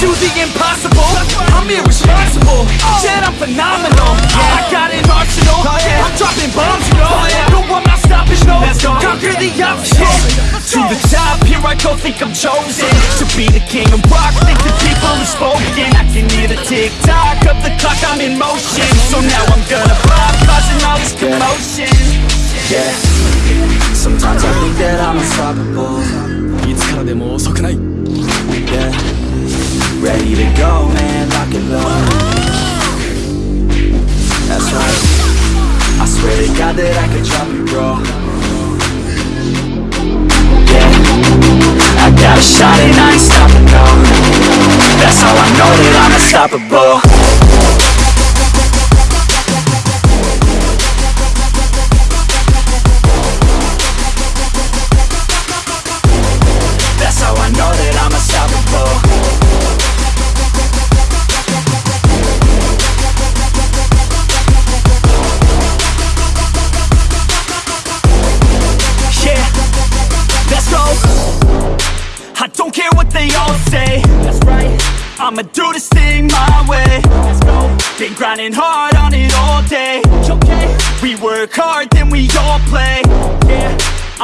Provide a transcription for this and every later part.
do the impossible. I'm irresponsible. Shit, I'm phenomenal. I got an arsenal. I'm dropping bombs, you know. No, I'm not stopping, no. Conquer the obstacles. To the top, here I go, think I'm chosen To be the king of rock, think the people have spoken I can hear the tick-tock of the clock, I'm in motion So now I'm gonna pop, causing all this commotion Yeah Sometimes I think that I'm unstoppable いつからでも遅くない Yeah Ready to go, man, lock it low That's right. I swear to God that I could drop it, bro. Yeah. I got a shot and I ain't stopping, no. That's how I know that I'm unstoppable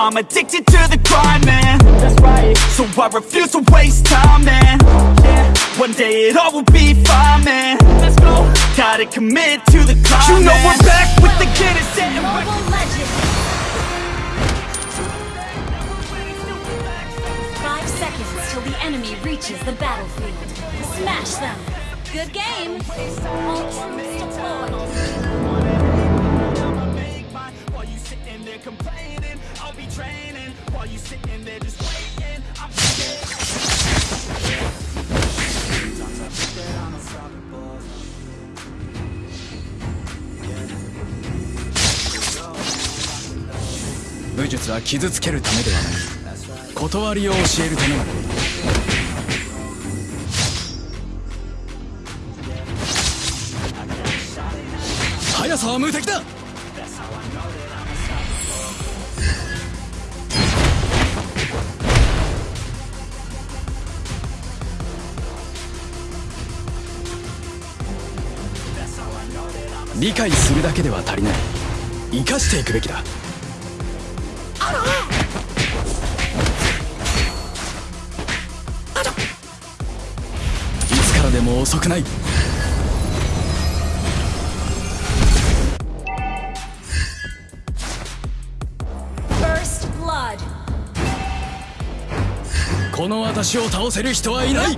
I'm addicted to the grind, man That's right So I refuse to waste time, man Yeah One day it all will be fine, man Let's go Gotta commit to the climb, You know we're back with the Guinness and Mobile Legends! Five seconds till the enemy reaches the battlefield. Smash them! Good game! All troops deployed! While you sitting there complaining, you sitting there just waiting, I'm Yeah 武術は傷つけるためではない断りを教えるためのものだ速さは無敵だ理解するだけでは足りない。生かしていくべきだ。いつからでも遅くない。First Blood! この私を倒せる人はいない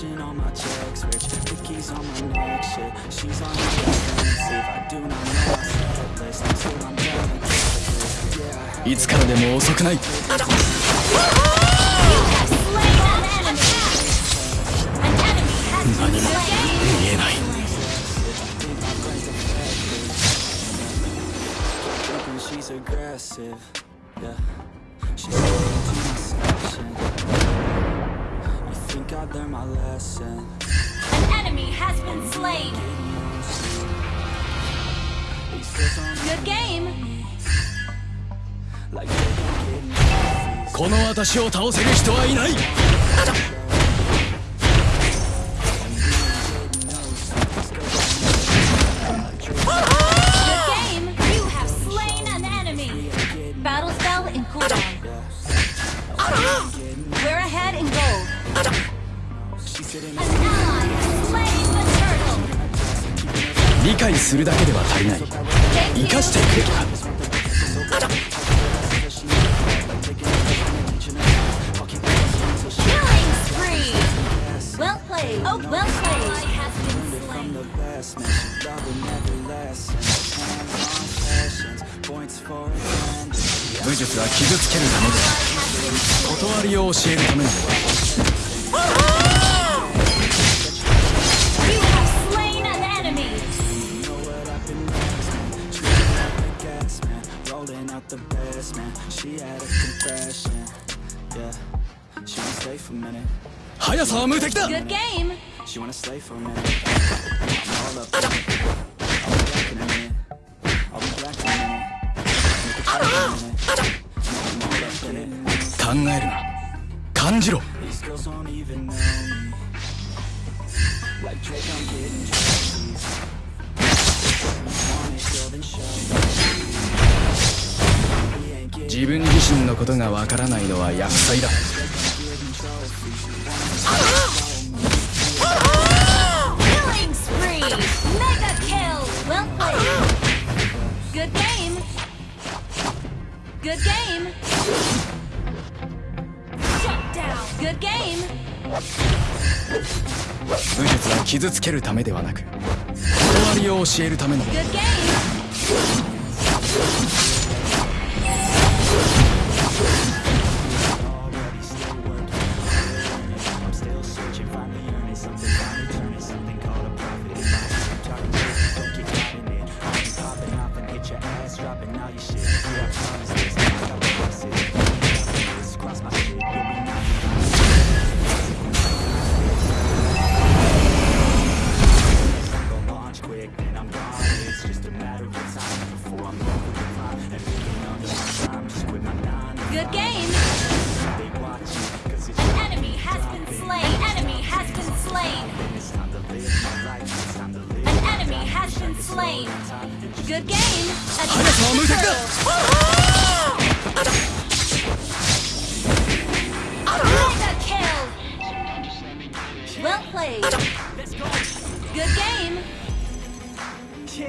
Cashing all my checks Rich Vicky's on my neck Shit, she's on the defensive I do not know my set list Until I'm done Yeah, I いつからでも遅くない何も!見えない she's aggressive. Yeah, think I learned my lesson? An enemy has been slain! Good game! この私を倒せる人はいない Good game! 理解するだけでは足りない。生かしてくれるか。武術は傷つけるためで断りを教えるためなのだ速さは無敵だ考えるな感じろ自分自身のことがわからないのは厄災だ武術は傷つけるためではなく断りを教えるためのもの。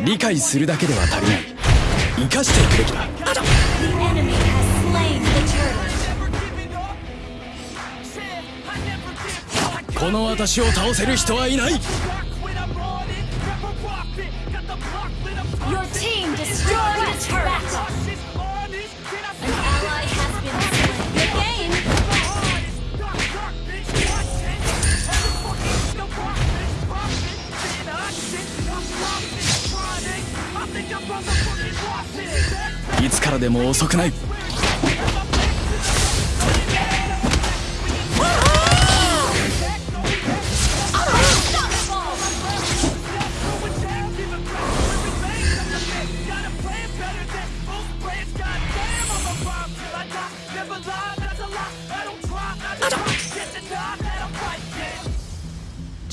理解するだけでは足りない。生かしていくべきだ。この私を倒せる人はいない。つからでも遅くない。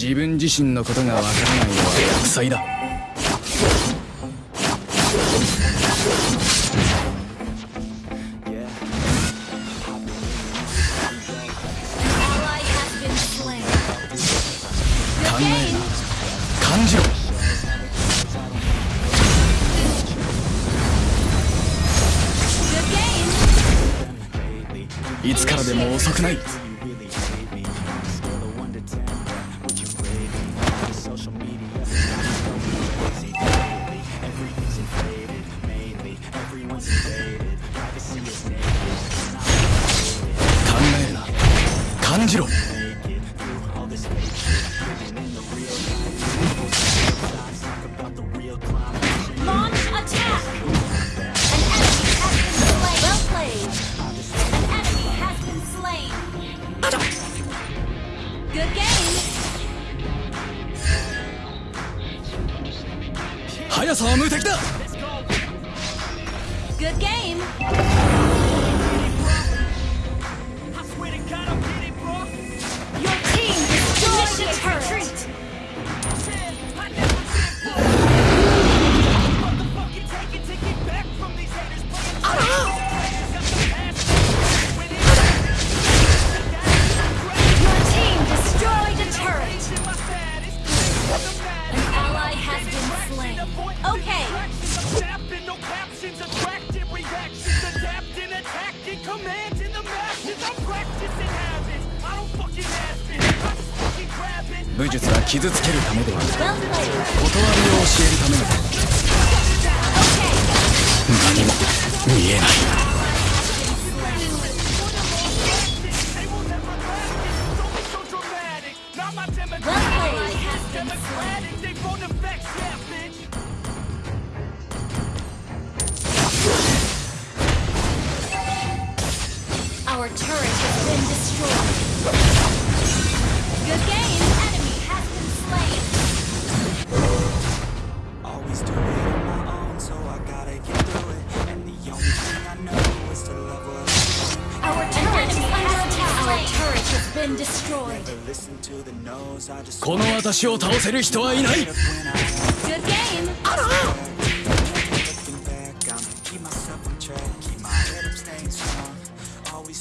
自分自身のことがわからないのは厄災だ。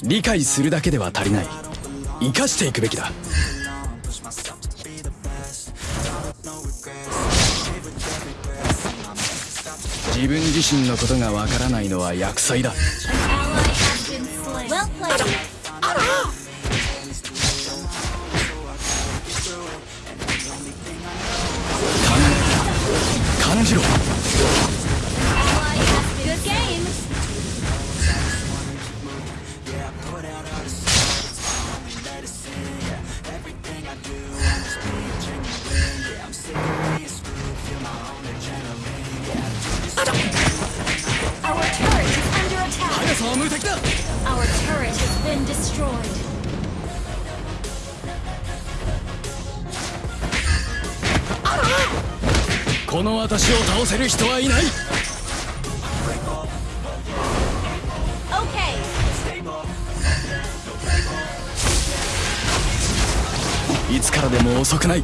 理解するだけでは足りない。生かしていくべきだ。自分自身のことがわからないのは厄災だ。遅くない。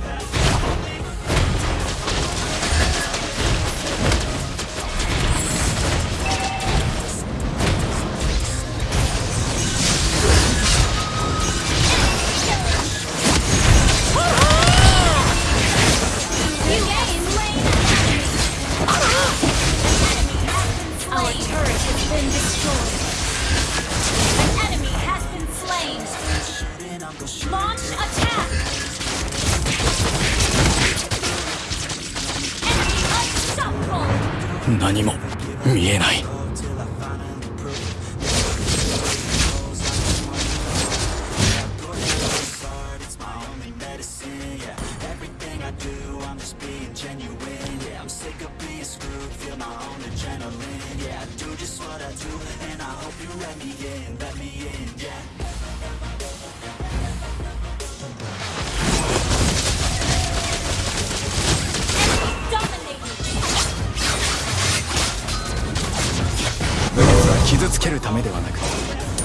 傷つけるためではなく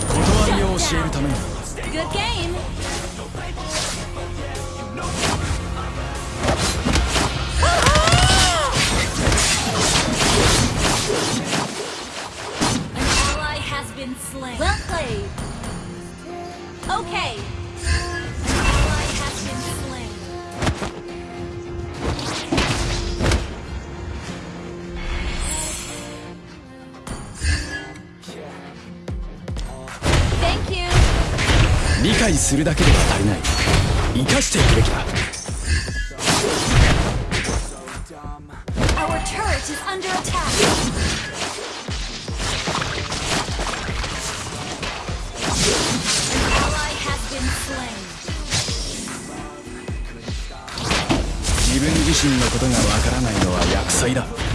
断りを教えるために。グッゲ理解するだけでは足りない。生かしていくべきだ。自分自身のことがわからないのは厄災だ。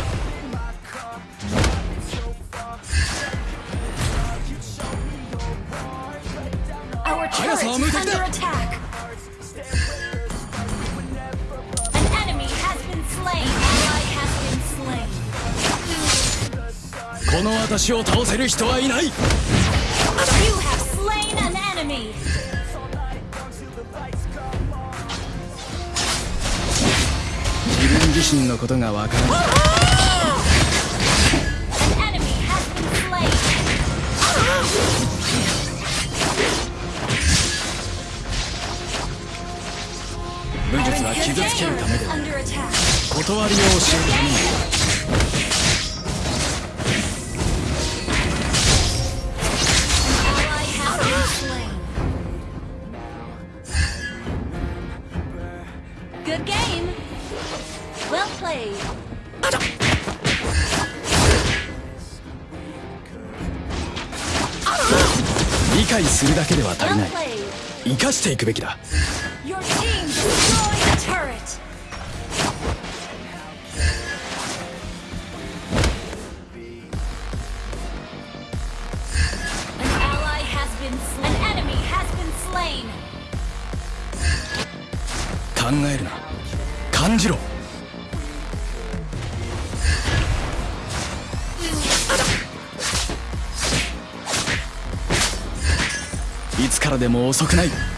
私を人はいない自分自身のことがわからない。傷つけるためで断りを教える。生かしていくべきだ。考えるな。感じろ。からでも遅くない。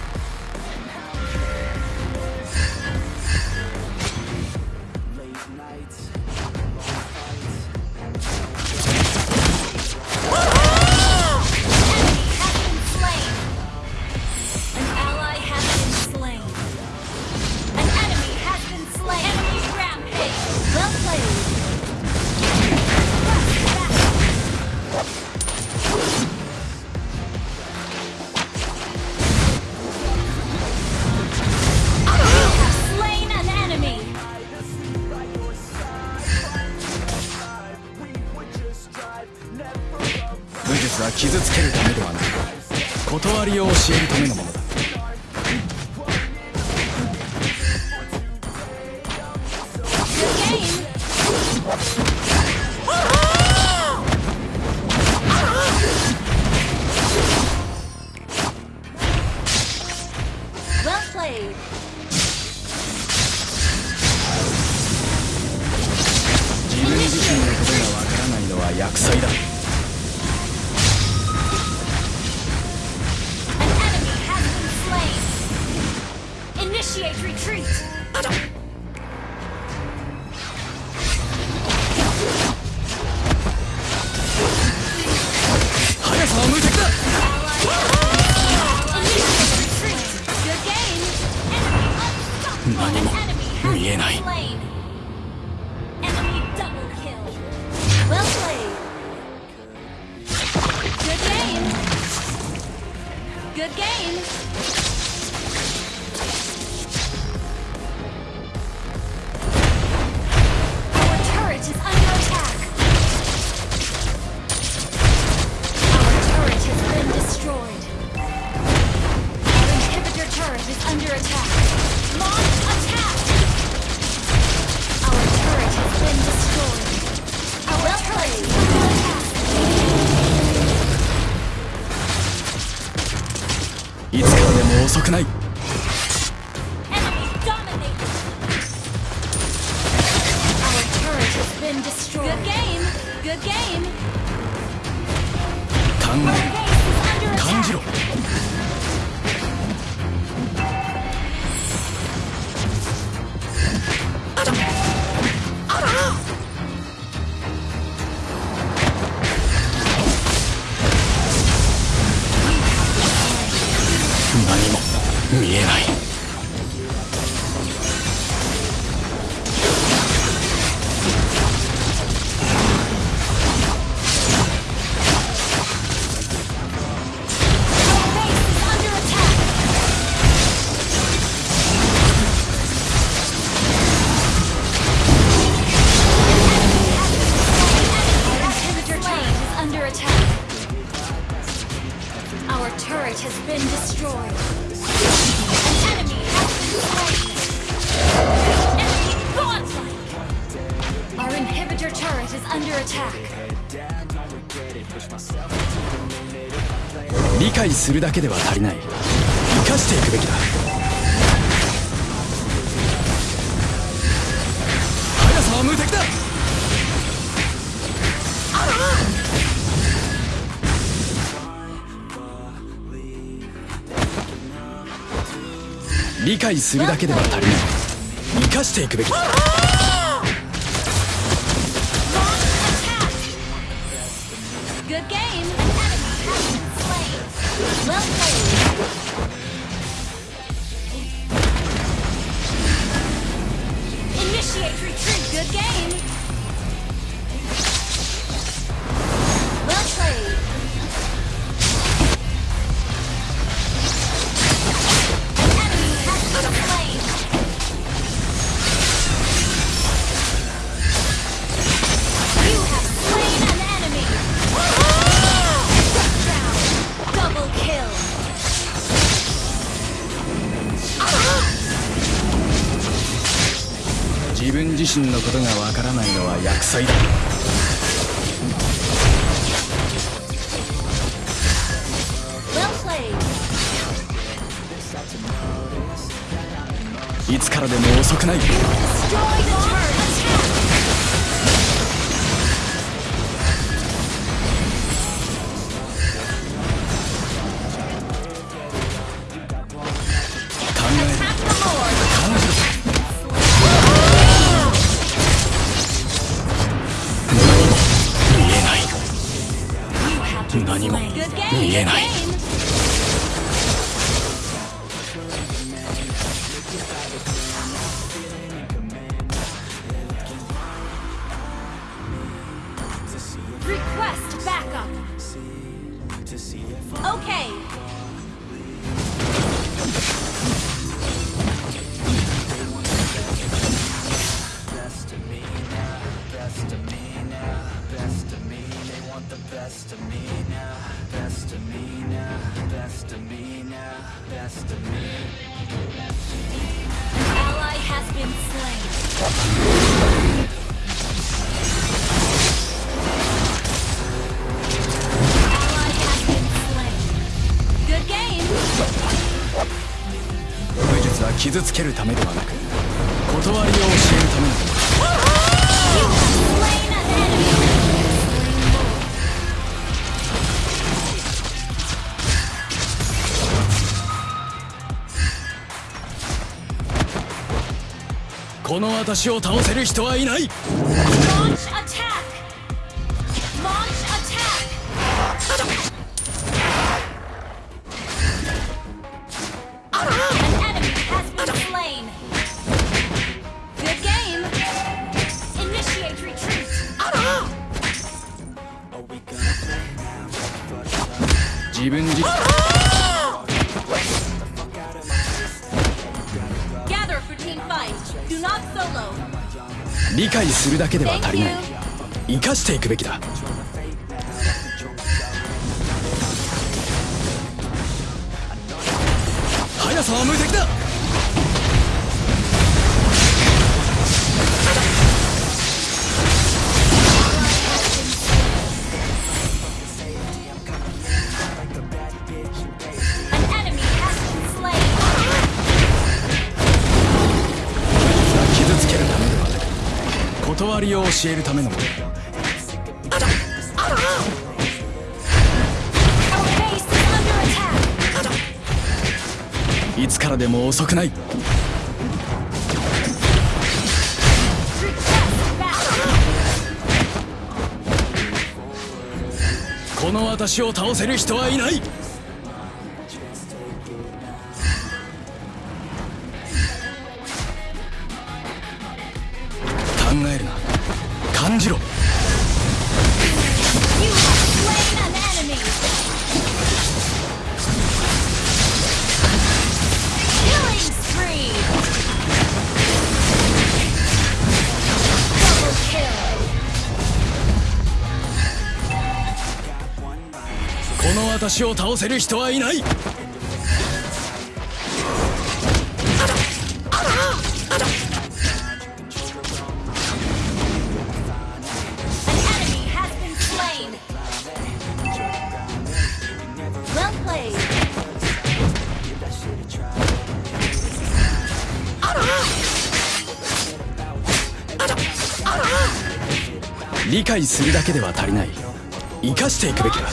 断りを教えるためのもの。Retreat. Under attack. Launch attack! Our turret has been destroyed. Our turret is under attack. いつからでも遅くないけでは足りない。生かしていくべきだ。速さは無敵だ。理解するだけでは足りない。生かしていくべきだ。分自身のことがわからないのは厄災だ.いつからでも遅くない傷つけるためではなく断りを教えるためのものこの私を倒せる人はいない。けでは足り.ない。生かしていくべきだ。速さは無敵だ教えるためのものいつからでも遅くない。この私を倒せる人はいない。考えるな。この私を倒せる人はいない。理解するだけでは足りない。生かしていくべきだ。